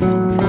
Bye.